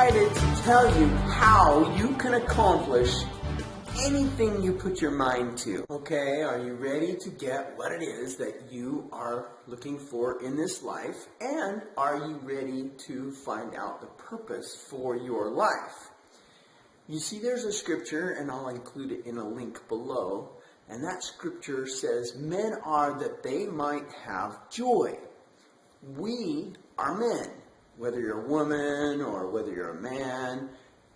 excited to tell you how you can accomplish anything you put your mind to. Okay, are you ready to get what it is that you are looking for in this life? And are you ready to find out the purpose for your life? You see, there's a scripture, and I'll include it in a link below, and that scripture says, Men are that they might have joy. We are men whether you're a woman or whether you're a man,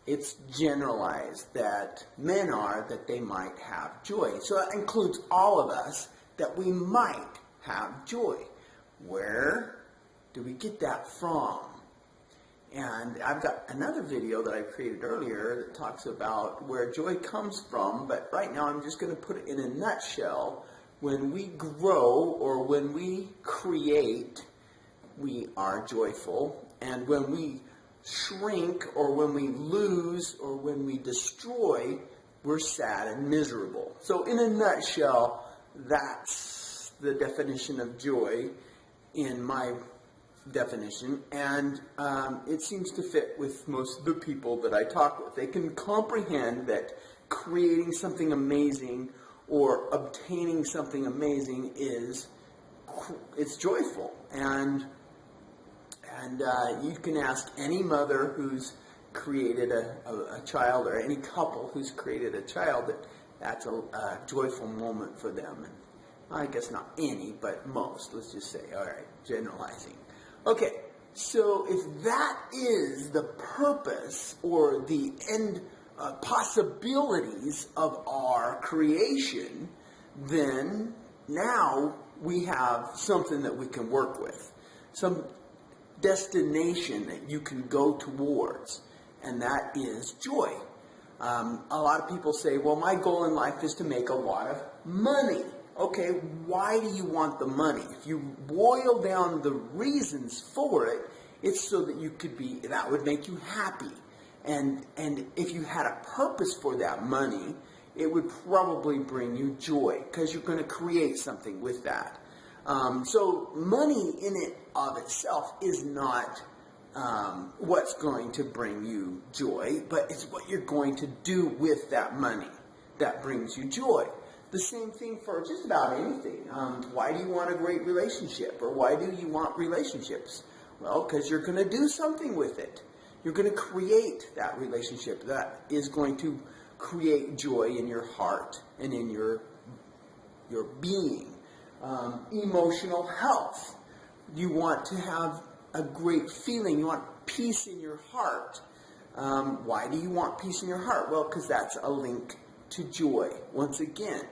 it's generalized that men are that they might have joy. So that includes all of us that we might have joy. Where do we get that from? And I've got another video that I created earlier that talks about where joy comes from, but right now I'm just going to put it in a nutshell. When we grow or when we create, we are joyful. And when we shrink or when we lose or when we destroy, we're sad and miserable. So in a nutshell, that's the definition of joy in my definition, and um, it seems to fit with most of the people that I talk with. They can comprehend that creating something amazing or obtaining something amazing is it's joyful and and uh, you can ask any mother who's created a, a, a, child or any couple who's created a child that that's a, a, joyful moment for them. And I guess not any, but most, let's just say. All right, generalizing. Okay, so if that is the purpose or the end uh, possibilities of our creation, then now we have something that we can work with. Some destination that you can go towards, and that is joy. Um, a lot of people say, well, my goal in life is to make a lot of money. Okay, why do you want the money? If you boil down the reasons for it, it's so that you could be, that would make you happy. And, and if you had a purpose for that money, it would probably bring you joy because you're going to create something with that. Um, so money in it of itself is not um, what's going to bring you joy, but it's what you're going to do with that money that brings you joy. The same thing for just about anything. Um, why do you want a great relationship? Or why do you want relationships? Well, because you're going to do something with it. You're going to create that relationship that is going to create joy in your heart and in your, your being um, emotional health. You want to have a great feeling. You want peace in your heart. Um, why do you want peace in your heart? Well, because that's a link to joy. Once again,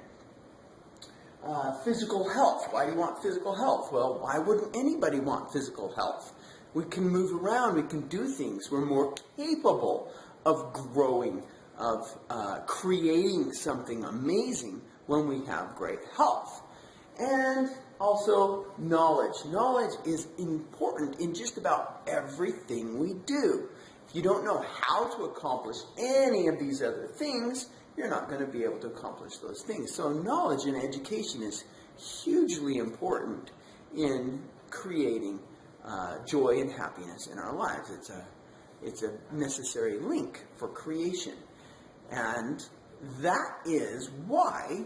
uh, physical health. Why do you want physical health? Well, why wouldn't anybody want physical health? We can move around. We can do things. We're more capable of growing, of uh, creating something amazing when we have great health and also knowledge. Knowledge is important in just about everything we do. If you don't know how to accomplish any of these other things, you're not going to be able to accomplish those things. So knowledge and education is hugely important in creating uh, joy and happiness in our lives. It's a, it's a necessary link for creation. And that is why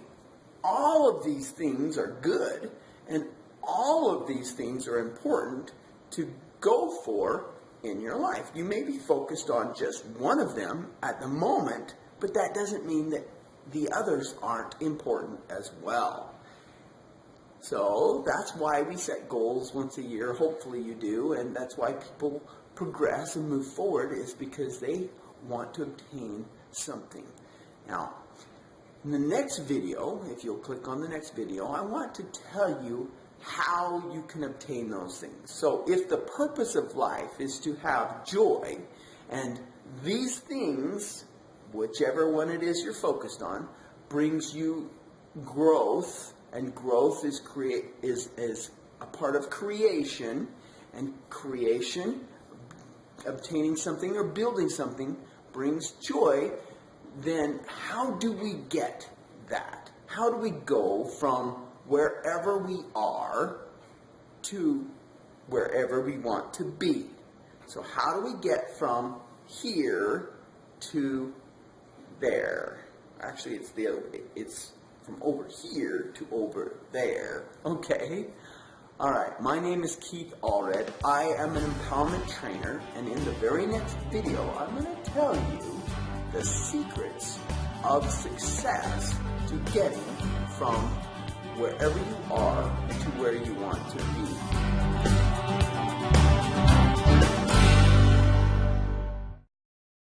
all of these things are good and all of these things are important to go for in your life. You may be focused on just one of them at the moment, but that doesn't mean that the others aren't important as well. So that's why we set goals once a year. Hopefully you do, and that's why people progress and move forward is because they want to obtain something. Now, in the next video, if you'll click on the next video, I want to tell you how you can obtain those things. So if the purpose of life is to have joy, and these things, whichever one it is you're focused on, brings you growth, and growth is create is is a part of creation, and creation, obtaining something or building something, brings joy, then how do we get that? How do we go from wherever we are to wherever we want to be? So how do we get from here to there. Actually, it's the other way. It's from over here to over there. Okay? Alright, my name is Keith Allred. I am an empowerment trainer, and in the very next video, I'm going to tell you the secrets of success to getting from wherever you are to where you want to be.